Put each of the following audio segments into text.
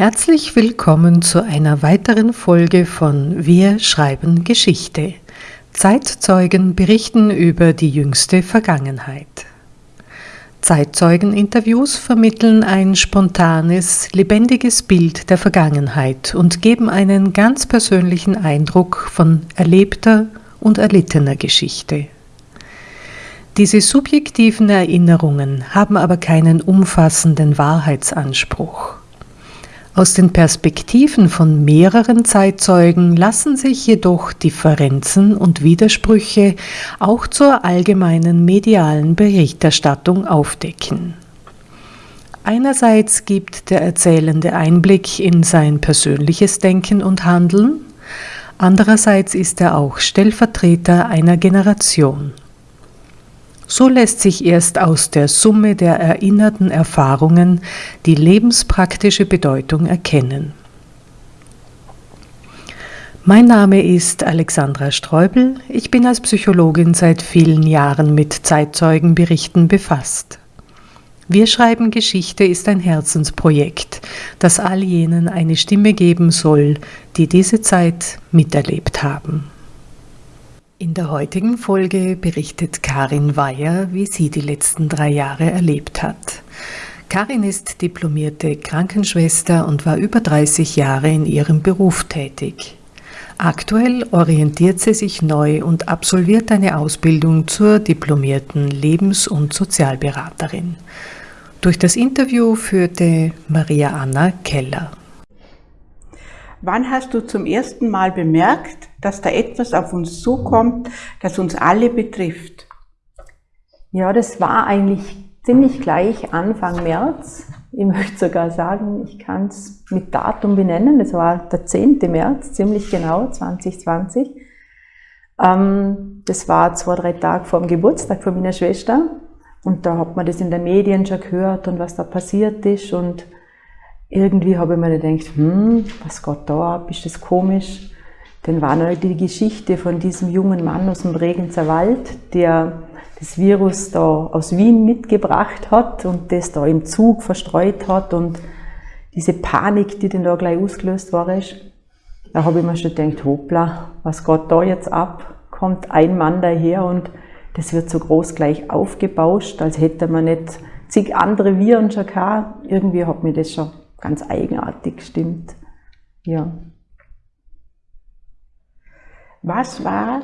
Herzlich willkommen zu einer weiteren Folge von Wir schreiben Geschichte. Zeitzeugen berichten über die jüngste Vergangenheit. Zeitzeugeninterviews vermitteln ein spontanes, lebendiges Bild der Vergangenheit und geben einen ganz persönlichen Eindruck von erlebter und erlittener Geschichte. Diese subjektiven Erinnerungen haben aber keinen umfassenden Wahrheitsanspruch. Aus den Perspektiven von mehreren Zeitzeugen lassen sich jedoch Differenzen und Widersprüche auch zur allgemeinen medialen Berichterstattung aufdecken. Einerseits gibt der Erzählende Einblick in sein persönliches Denken und Handeln, andererseits ist er auch Stellvertreter einer Generation. So lässt sich erst aus der Summe der erinnerten Erfahrungen die lebenspraktische Bedeutung erkennen. Mein Name ist Alexandra Streubel. Ich bin als Psychologin seit vielen Jahren mit Zeitzeugenberichten befasst. Wir schreiben Geschichte ist ein Herzensprojekt, das all jenen eine Stimme geben soll, die diese Zeit miterlebt haben. In der heutigen Folge berichtet Karin Weyer, wie sie die letzten drei Jahre erlebt hat. Karin ist diplomierte Krankenschwester und war über 30 Jahre in ihrem Beruf tätig. Aktuell orientiert sie sich neu und absolviert eine Ausbildung zur diplomierten Lebens- und Sozialberaterin. Durch das Interview führte Maria Anna Keller. Wann hast du zum ersten Mal bemerkt, dass da etwas auf uns zukommt, das uns alle betrifft? Ja, das war eigentlich ziemlich gleich Anfang März. Ich möchte sogar sagen, ich kann es mit Datum benennen. Das war der 10. März, ziemlich genau, 2020. Ähm, das war zwei, drei Tage vor dem Geburtstag von meiner Schwester. Und da hat man das in den Medien schon gehört und was da passiert ist. Und irgendwie habe ich mir gedacht, hm, was geht da ab, ist das komisch? Dann war noch die Geschichte von diesem jungen Mann aus dem Bregenzer Wald, der das Virus da aus Wien mitgebracht hat und das da im Zug verstreut hat und diese Panik, die dann da gleich ausgelöst war, ist, da habe ich mir schon gedacht, hoppla, was geht da jetzt ab? Kommt ein Mann daher und das wird so groß gleich aufgebauscht, als hätte man nicht zig andere Viren schon gehabt. Irgendwie hat mir das schon ganz eigenartig gestimmt. Ja. Was war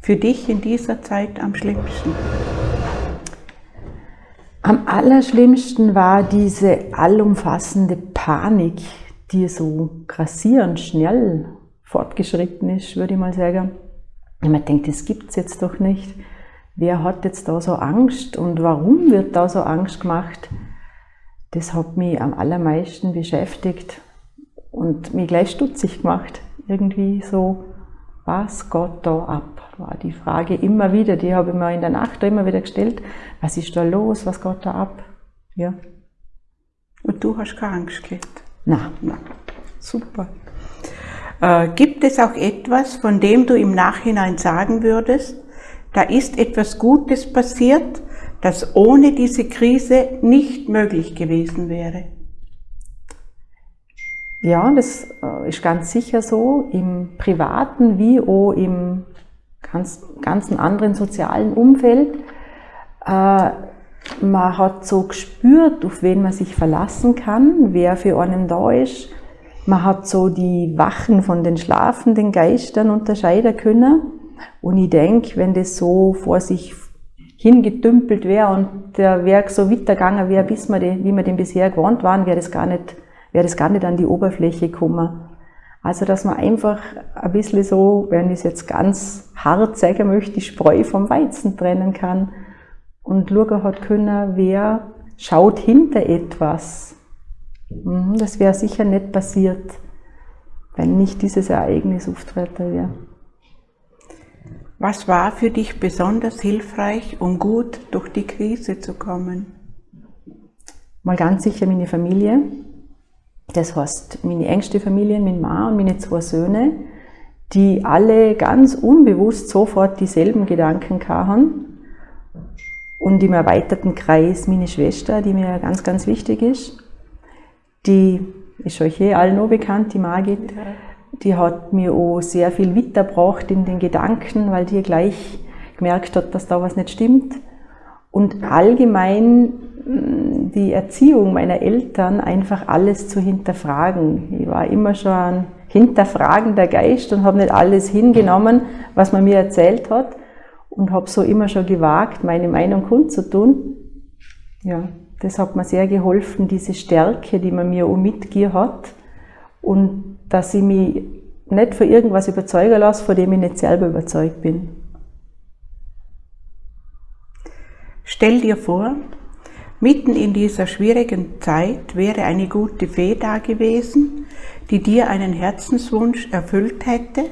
für dich in dieser Zeit am schlimmsten? Am allerschlimmsten war diese allumfassende Panik, die so grassierend schnell fortgeschritten ist, würde ich mal sagen. Und man denkt, das gibt es jetzt doch nicht. Wer hat jetzt da so Angst und warum wird da so Angst gemacht? Das hat mich am allermeisten beschäftigt und mich gleich stutzig gemacht. Irgendwie so, was geht da ab? War die Frage immer wieder, die habe ich mir in der Nacht immer wieder gestellt. Was ist da los? Was geht da ab? Ja. Und du hast keine Angst gehabt? Nein. Nein. Super. Äh, gibt es auch etwas, von dem du im Nachhinein sagen würdest, da ist etwas Gutes passiert, das ohne diese Krise nicht möglich gewesen wäre. Ja, das äh, ist ganz sicher so, im privaten wie auch im ganz, ganzen anderen sozialen Umfeld. Äh, man hat so gespürt, auf wen man sich verlassen kann, wer für einen da ist. Man hat so die Wachen von den schlafenden Geistern unterscheiden können. Und ich denke, wenn das so vor sich hingedümpelt wäre und der Werk so weitergegangen wäre, bis wir die, wie wir den bisher gewohnt waren, wäre das gar nicht, wäre das gar nicht an die Oberfläche gekommen. Also, dass man einfach ein bisschen so, wenn ich es jetzt ganz hart sagen möchte, die Spreu vom Weizen trennen kann und schauen hat können, wer schaut hinter etwas. Mhm, das wäre sicher nicht passiert, wenn nicht dieses Ereignis auftreten wäre. Was war für dich besonders hilfreich, um gut durch die Krise zu kommen? Mal ganz sicher meine Familie. Das heißt, meine engste Familie, mein Mann und meine zwei Söhne, die alle ganz unbewusst sofort dieselben Gedanken hatten. Und im erweiterten Kreis meine Schwester, die mir ganz, ganz wichtig ist, die ist euch eh allen noch bekannt, die Margit. Die hat mir auch sehr viel weitergebracht in den Gedanken, weil die gleich gemerkt hat, dass da was nicht stimmt. Und allgemein mm, die Erziehung meiner Eltern einfach alles zu hinterfragen. Ich war immer schon ein hinterfragender Geist und habe nicht alles hingenommen, was man mir erzählt hat und habe so immer schon gewagt, meine Meinung kundzutun. Ja, das hat mir sehr geholfen, diese Stärke, die man mir auch mitgegeben hat und dass ich mich nicht für irgendwas überzeugen lasse, von dem ich nicht selber überzeugt bin. Stell dir vor, mitten in dieser schwierigen Zeit wäre eine gute Fee da gewesen, die dir einen Herzenswunsch erfüllt hätte.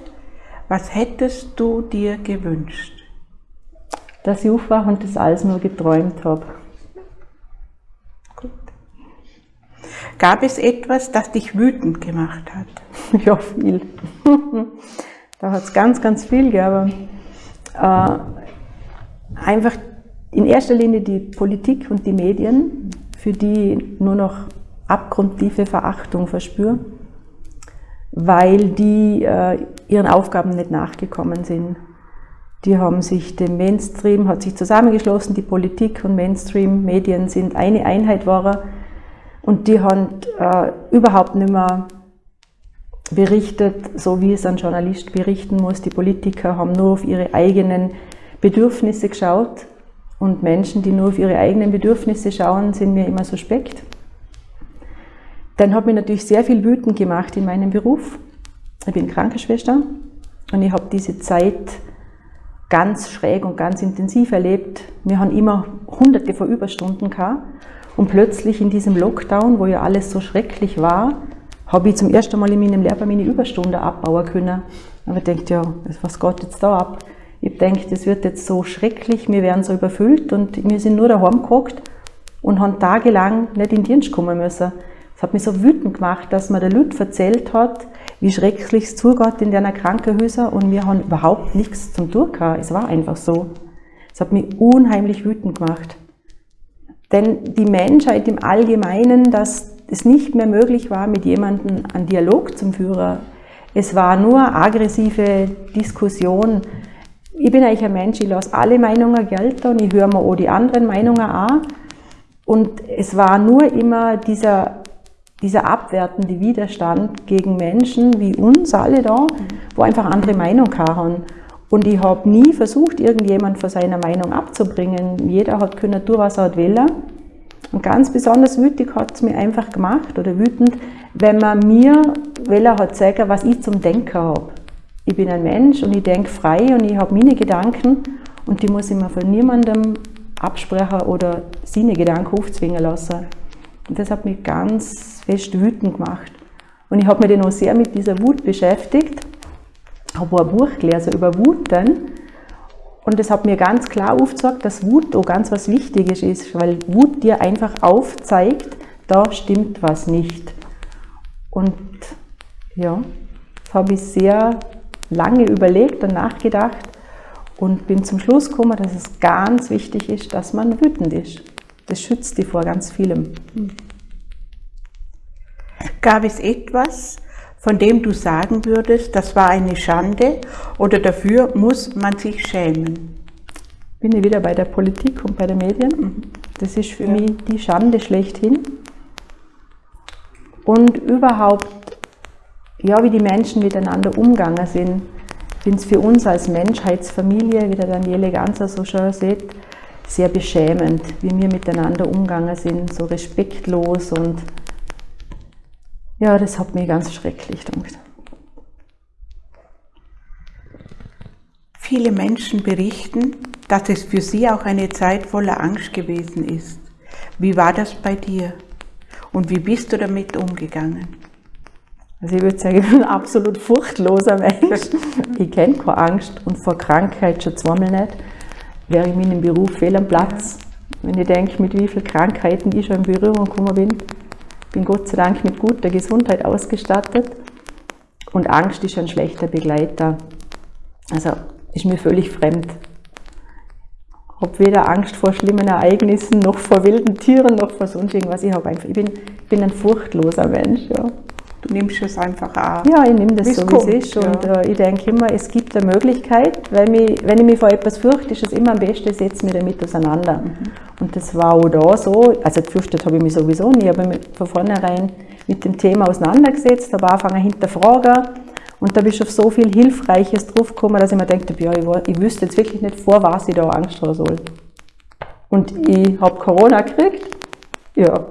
Was hättest du dir gewünscht? Dass ich aufwache und das alles nur geträumt habe. Gut. Gab es etwas, das dich wütend gemacht hat? Ja, viel. da hat es ganz, ganz viel gegeben. Äh, einfach in erster Linie die Politik und die Medien, für die nur noch abgrundtiefe Verachtung verspüre, weil die äh, ihren Aufgaben nicht nachgekommen sind. Die haben sich dem Mainstream, hat sich zusammengeschlossen, die Politik und Mainstream-Medien sind eine Einheit war und die haben äh, überhaupt nicht mehr berichtet, so wie es ein Journalist berichten muss. Die Politiker haben nur auf ihre eigenen Bedürfnisse geschaut und Menschen, die nur auf ihre eigenen Bedürfnisse schauen, sind mir immer suspekt. Dann hat mich natürlich sehr viel wütend gemacht in meinem Beruf. Ich bin Krankenschwester und ich habe diese Zeit ganz schräg und ganz intensiv erlebt. Wir haben immer hunderte von Überstunden gehabt und plötzlich in diesem Lockdown, wo ja alles so schrecklich war, habe ich zum ersten Mal in meinem Leben meine Überstunde abbauen können. Aber ich denke, ja, was geht jetzt da ab? Ich denke, das wird jetzt so schrecklich, wir werden so überfüllt und wir sind nur daheim gehockt und haben tagelang nicht in den Dienst kommen müssen. Es hat mich so wütend gemacht, dass mir der Lüt erzählt hat, wie schrecklich es zugeht in deiner Krankenhäuser und wir haben überhaupt nichts zum Tun Es war einfach so. Es hat mich unheimlich wütend gemacht. Denn die Menschheit im Allgemeinen, dass es nicht mehr möglich war, mit jemandem einen Dialog zum Führer. Es war nur aggressive Diskussion, ich bin eigentlich ein Mensch, ich lasse alle Meinungen gelten und ich höre mir auch die anderen Meinungen an. Und es war nur immer dieser, dieser abwertende Widerstand gegen Menschen wie uns alle da, wo einfach andere Meinung haben. Und ich habe nie versucht, irgendjemand von seiner Meinung abzubringen. Jeder hat können tun, was er wollen. Und ganz besonders wütig hat es mir einfach gemacht, oder wütend, wenn man mir Welle hat sagen, was ich zum Denken habe ich bin ein Mensch und ich denke frei und ich habe meine Gedanken und die muss ich mir von niemandem absprechen oder seine Gedanken aufzwingen lassen. Und das hat mich ganz fest wütend gemacht. Und ich habe mich dann auch sehr mit dieser Wut beschäftigt, habe ein Buch gelesen über Wut dann und das hat mir ganz klar aufgezeigt, dass Wut auch ganz was Wichtiges ist, weil Wut dir einfach aufzeigt, da stimmt was nicht. Und ja, das habe ich sehr lange überlegt und nachgedacht und bin zum Schluss gekommen, dass es ganz wichtig ist, dass man wütend ist. Das schützt die vor ganz vielem. Gab es etwas, von dem du sagen würdest, das war eine Schande oder dafür muss man sich schämen? Bin ich wieder bei der Politik und bei den Medien. Das ist für ja. mich die Schande schlechthin. Und überhaupt ja, wie die Menschen miteinander umgegangen sind. Ich finde es für uns als Menschheitsfamilie, wie der Daniele Ganser so schön sieht, sehr beschämend, wie wir miteinander umgegangen sind, so respektlos und ja, das hat mich ganz schrecklich gemacht. Viele Menschen berichten, dass es für sie auch eine Zeit voller Angst gewesen ist. Wie war das bei dir? Und wie bist du damit umgegangen? Also ich würde sagen, ich bin ein absolut furchtloser Mensch. Ich kenne keine Angst und vor Krankheit schon zweimal nicht. Wäre ich in meinem Beruf fehl am Platz. Wenn ich denke, mit wie vielen Krankheiten ich schon in Berührung gekommen bin, bin Gott sei Dank mit guter Gesundheit ausgestattet. Und Angst ist ein schlechter Begleiter. Also ist mir völlig fremd. Ich habe weder Angst vor schlimmen Ereignissen, noch vor wilden Tieren, noch vor sonst irgendwas. Ich, einfach, ich bin bin ein furchtloser Mensch, ja. Du nimmst es einfach an. Ja, ich nehme das Wie's so, kommt, wie es ist. Und ja. äh, ich denke immer, es gibt eine Möglichkeit, weil mich, wenn ich mich vor etwas fürchte, ist es immer am besten, ich setze mich damit auseinander. Und das war auch da so. Also gefürchtet habe ich mich sowieso nie, aber mich von vornherein mit dem Thema auseinandergesetzt, habe angefangen hinterfragen. Und da bin ich auf so viel Hilfreiches draufgekommen, dass ich mir gedacht habe, ja, ich, ich wüsste jetzt wirklich nicht, vor was ich da Angst haben soll. Und ich habe Corona gekriegt. Ja,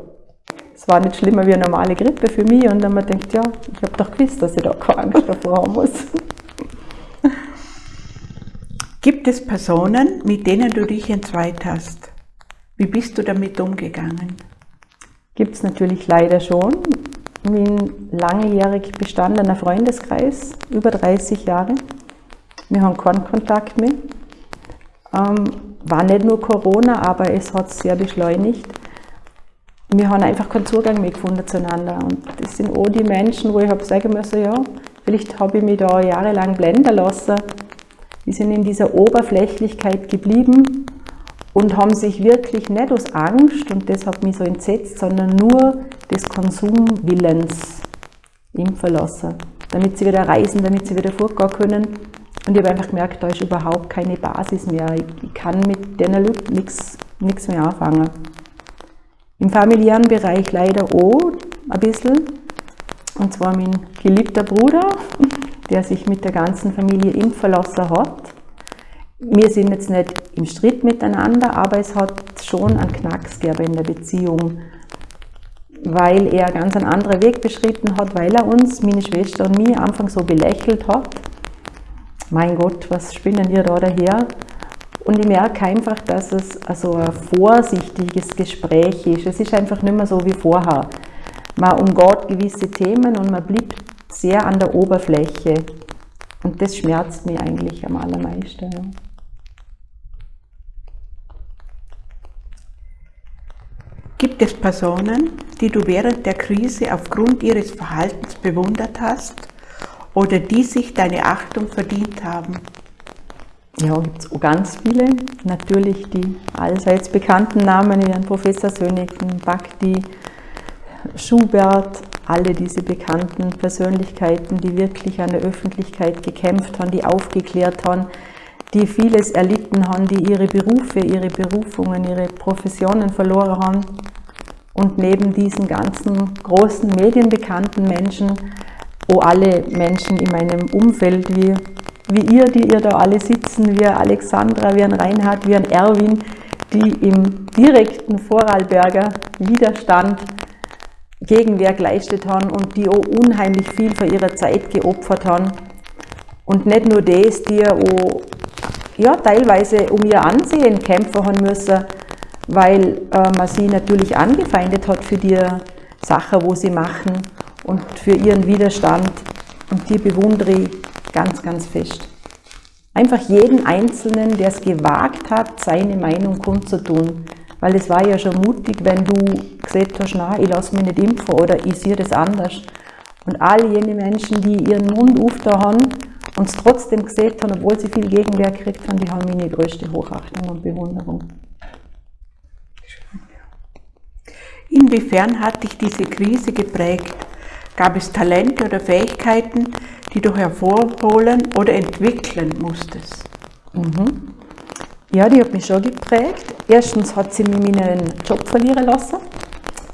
war nicht schlimmer wie eine normale Grippe für mich. Und dann ich gedacht, ja, ich habe doch gewusst, dass ich da keine Angst davor haben muss. Gibt es Personen, mit denen du dich entzweit hast? Wie bist du damit umgegangen? Gibt es natürlich leider schon. Mein langjährig bestandener Freundeskreis, über 30 Jahre. Wir haben keinen Kontakt mehr. Ähm, war nicht nur Corona, aber es hat es sehr beschleunigt. Wir haben einfach keinen Zugang mehr gefunden zueinander. Und das sind auch die Menschen, wo ich habe sagen müssen, ja, vielleicht habe ich mich da jahrelang blenden lassen. Die sind in dieser Oberflächlichkeit geblieben und haben sich wirklich nicht aus Angst, und das hat mich so entsetzt, sondern nur des Konsumwillens impfen lassen, damit sie wieder reisen, damit sie wieder fortgehen können. Und ich habe einfach gemerkt, da ist überhaupt keine Basis mehr. Ich, kann mit den Leuten nichts mehr anfangen. Im familiären Bereich leider auch ein bisschen. Und zwar mein geliebter Bruder, der sich mit der ganzen Familie impfen lassen hat. Wir sind jetzt nicht im Streit miteinander, aber es hat schon einen Knacks gegeben in der Beziehung, weil er ganz einen anderen Weg beschritten hat, weil er uns, meine Schwester und mich, am Anfang so belächelt hat. Mein Gott, was spinnen ihr da daher? Und ich merke einfach, dass es also ein vorsichtiges Gespräch ist. Es ist einfach nicht mehr so wie vorher. Man umgeht gewisse Themen und man bleibt sehr an der Oberfläche. Und das schmerzt mich eigentlich am allermeisten. Ja. Gibt es Personen, die du während der Krise aufgrund ihres Verhaltens bewundert hast oder die sich deine Achtung verdient haben? Ja, gibt es ganz viele. Natürlich die allseits bekannten Namen wie ein Professor Sönneken, Bhakti, Schubert, alle diese bekannten Persönlichkeiten, die wirklich an der Öffentlichkeit gekämpft haben, die aufgeklärt haben, die vieles erlitten haben, die ihre Berufe, ihre Berufungen, ihre Professionen verloren haben. Und neben diesen ganzen großen medienbekannten Menschen, auch alle Menschen in meinem Umfeld, wie, wie ihr, die ihr da alle sitzen, wie Alexandra, wie ein Reinhard, wie ein Erwin, die im direkten Vorarlberger Widerstand Gegenwehr geleistet haben und die auch unheimlich viel von ihrer Zeit geopfert haben. Und nicht nur das, die auch ja, teilweise um ihr Ansehen kämpfen haben müssen, weil äh, man sie natürlich angefeindet hat für die Sache, wo sie machen und für ihren Widerstand. Und die bewundere ich ganz, ganz fest. Einfach jeden Einzelnen, der es gewagt hat, seine Meinung kundzutun. Weil es war ja schon mutig, wenn du gesagt hast, nein, ich lasse mich nicht impfen oder ich sehe das anders. Und all jene Menschen, die ihren Mund aufgetan haben und es trotzdem gesehen haben, obwohl sie viel Gegenwehr gekriegt haben, die haben meine größte Hochachtung und Bewunderung. Inwiefern hat dich diese Krise geprägt? Gab es Talente oder Fähigkeiten, die du hervorholen oder entwickeln musstest? Mhm. Ja, die hat mich schon geprägt. Erstens hat sie mir meinen Job verlieren lassen,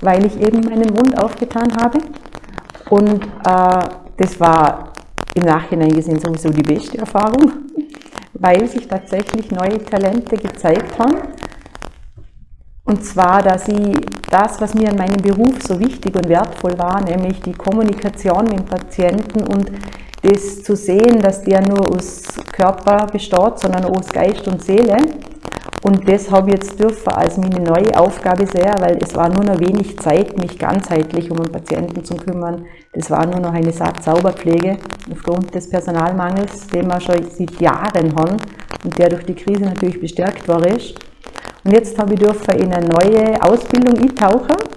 weil ich eben meinen Mund aufgetan habe. Und äh, das war im Nachhinein gesehen sowieso die beste Erfahrung, weil sich tatsächlich neue Talente gezeigt haben. Und zwar, dass ich das, was mir an meinem Beruf so wichtig und wertvoll war, nämlich die Kommunikation mit dem Patienten und das zu sehen, dass der nur aus Körper besteht, sondern aus Geist und Seele. Und das habe ich jetzt dürfen als meine neue Aufgabe sehr, weil es war nur noch wenig Zeit, mich ganzheitlich um einen Patienten zu kümmern. Das war nur noch eine Sauberpflege aufgrund des Personalmangels, den wir schon seit Jahren haben und der durch die Krise natürlich bestärkt war. Ist. Und jetzt habe ich dürfen in eine neue Ausbildung eintauchen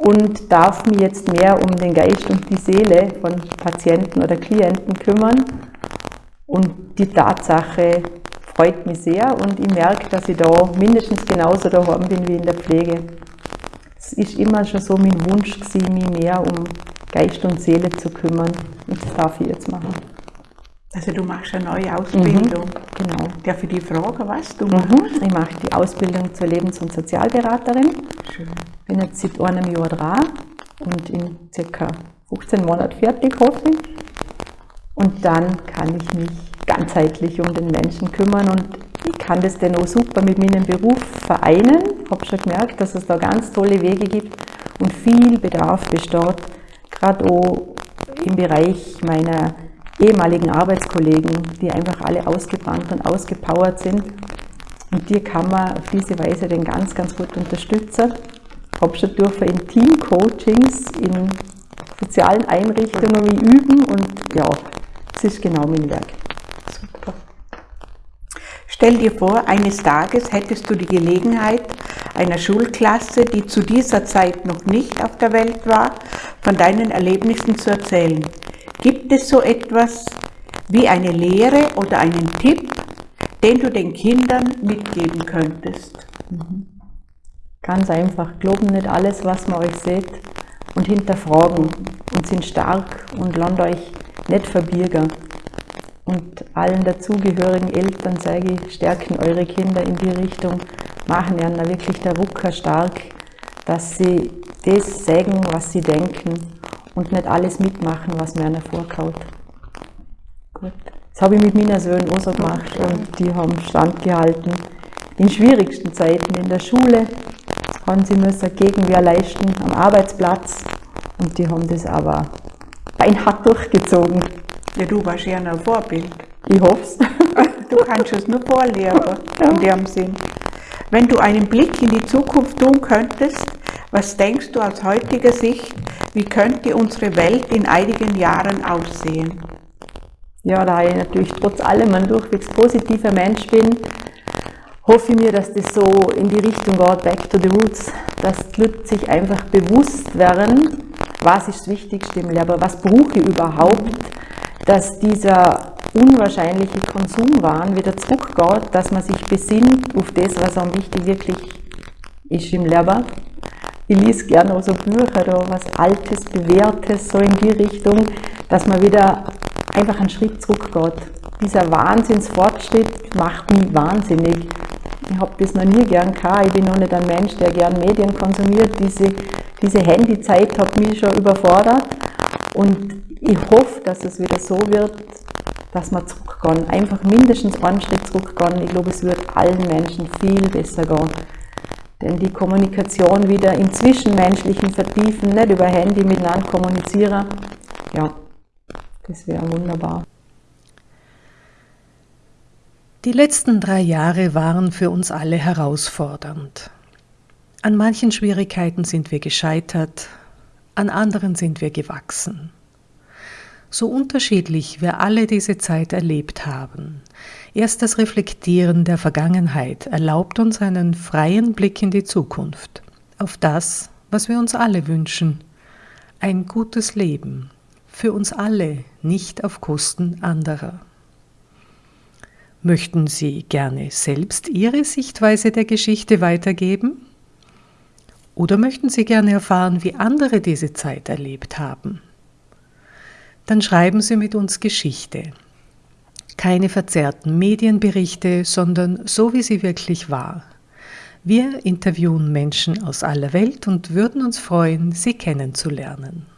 und darf mich jetzt mehr um den Geist und die Seele von Patienten oder Klienten kümmern. Und die Tatsache freut mich sehr und ich merke, dass ich da mindestens genauso daheim bin wie in der Pflege. das ist immer schon so mein Wunsch gewesen, mich mehr um Geist und Seele zu kümmern. Und das darf ich jetzt machen. Also du machst eine neue Ausbildung. Mhm, genau. Darf ich die fragen, was du mhm. machst? Ich mache die Ausbildung zur Lebens- und Sozialberaterin. Schön. Bin jetzt seit einem Jahr dran und in circa 15 Monaten fertig, hoffe ich. Und dann kann ich mich ganzheitlich um den Menschen kümmern und ich kann das dann auch super mit meinem Beruf vereinen. Ich habe schon gemerkt, dass es da ganz tolle Wege gibt und viel Bedarf besteht, gerade auch im Bereich meiner ehemaligen Arbeitskollegen, die einfach alle ausgebrannt und ausgepowert sind. Und die kann man auf diese Weise dann ganz, ganz gut unterstützen. Habe schon dürfen in Team-Coachings, in sozialen Einrichtungen üben und ja, das ist genau mein Werk. Super. Stell dir vor, eines Tages hättest du die Gelegenheit, einer Schulklasse, die zu dieser Zeit noch nicht auf der Welt war, von deinen Erlebnissen zu erzählen. Gibt es so etwas wie eine Lehre oder einen Tipp, den du den Kindern mitgeben könntest? Ganz einfach, glauben nicht alles, was man euch seht und hinterfragen und sind stark und lasst euch nicht verbirgen. Und allen dazugehörigen Eltern sage ich, stärken eure Kinder in die Richtung, machen ihnen wirklich der Rucker stark, dass sie das sagen, was sie denken und nicht alles mitmachen, was mir einer vorkaut. Gut. Das habe ich mit meinen Söhnen auch so gemacht und die haben standgehalten. In schwierigsten Zeiten in der Schule haben sie müssen Gegenwehr leisten am Arbeitsplatz und die haben das aber beinhart durchgezogen. Ja, du warst ja ein Vorbild. Ich hoffe es. Du kannst es nur vorleben, in dem Sinn. Wenn du einen Blick in die Zukunft tun könntest, was denkst du aus heutiger Sicht, wie könnte unsere Welt in einigen Jahren aussehen? Ja, da ich natürlich trotz allem ein durchwegs positiver Mensch bin, hoffe ich mir, dass das so in die Richtung geht, back to the roots, dass die Leute sich einfach bewusst werden, was ist das Wichtigste im Leben, was brauche ich überhaupt, dass dieser unwahrscheinliche Konsumwahn wieder zurückgeht, dass man sich besinnt auf das, was am wichtig wirklich ist im Leben. Ich lese gerne auch so Bücher, da was Altes, Bewährtes, so in die Richtung, dass man wieder einfach einen Schritt zurückgeht. Dieser Wahnsinnsfortschritt macht mich wahnsinnig. Ich habe das noch nie gern gehabt. Ich bin noch nicht ein Mensch, der gern Medien konsumiert. Diese, diese Handyzeit hat mich schon überfordert. Und ich hoffe, dass es wieder so wird, dass wir zurückgehen. Einfach mindestens einen Schritt zurückgehen. Ich glaube, es wird allen Menschen viel besser gehen. Denn die Kommunikation wieder im Zwischenmenschlichen vertiefen, nicht über Handy miteinander kommunizieren, ja, das wäre wunderbar. Die letzten drei Jahre waren für uns alle herausfordernd. An manchen Schwierigkeiten sind wir gescheitert, an anderen sind wir gewachsen. So unterschiedlich wir alle diese Zeit erlebt haben, erst das Reflektieren der Vergangenheit erlaubt uns einen freien Blick in die Zukunft, auf das, was wir uns alle wünschen, ein gutes Leben, für uns alle, nicht auf Kosten anderer. Möchten Sie gerne selbst Ihre Sichtweise der Geschichte weitergeben? Oder möchten Sie gerne erfahren, wie andere diese Zeit erlebt haben? Dann schreiben Sie mit uns Geschichte. Keine verzerrten Medienberichte, sondern so, wie sie wirklich war. Wir interviewen Menschen aus aller Welt und würden uns freuen, Sie kennenzulernen.